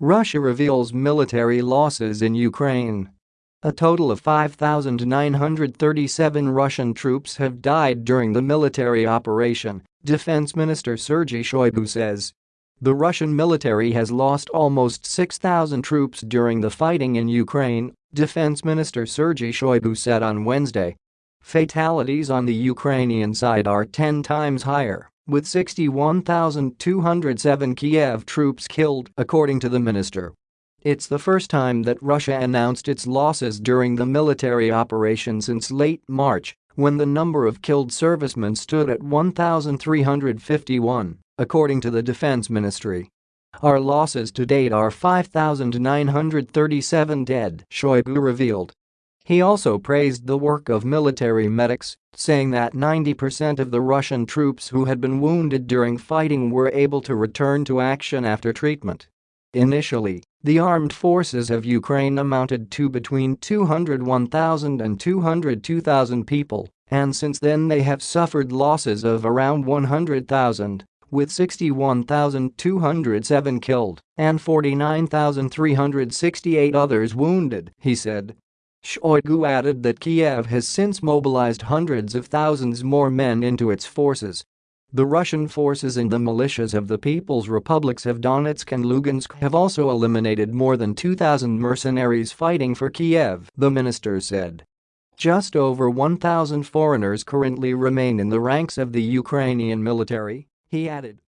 Russia reveals military losses in Ukraine. A total of 5,937 Russian troops have died during the military operation, Defense Minister Sergei Shoigu says. The Russian military has lost almost 6,000 troops during the fighting in Ukraine, Defense Minister Sergei Shoigu said on Wednesday. Fatalities on the Ukrainian side are 10 times higher, with 61,207 Kiev troops killed, according to the minister. It's the first time that Russia announced its losses during the military operation since late March, when the number of killed servicemen stood at 1,351 according to the defense ministry. Our losses to date are 5,937 dead, Shoigu revealed. He also praised the work of military medics, saying that 90% of the Russian troops who had been wounded during fighting were able to return to action after treatment. Initially, the armed forces of Ukraine amounted to between 201,000 and 202,000 people, and since then they have suffered losses of around 100,000 with 61,207 killed and 49,368 others wounded, he said. Shoigu added that Kiev has since mobilized hundreds of thousands more men into its forces. The Russian forces and the militias of the People's Republics of Donetsk and Lugansk have also eliminated more than 2,000 mercenaries fighting for Kiev, the minister said. Just over 1,000 foreigners currently remain in the ranks of the Ukrainian military he added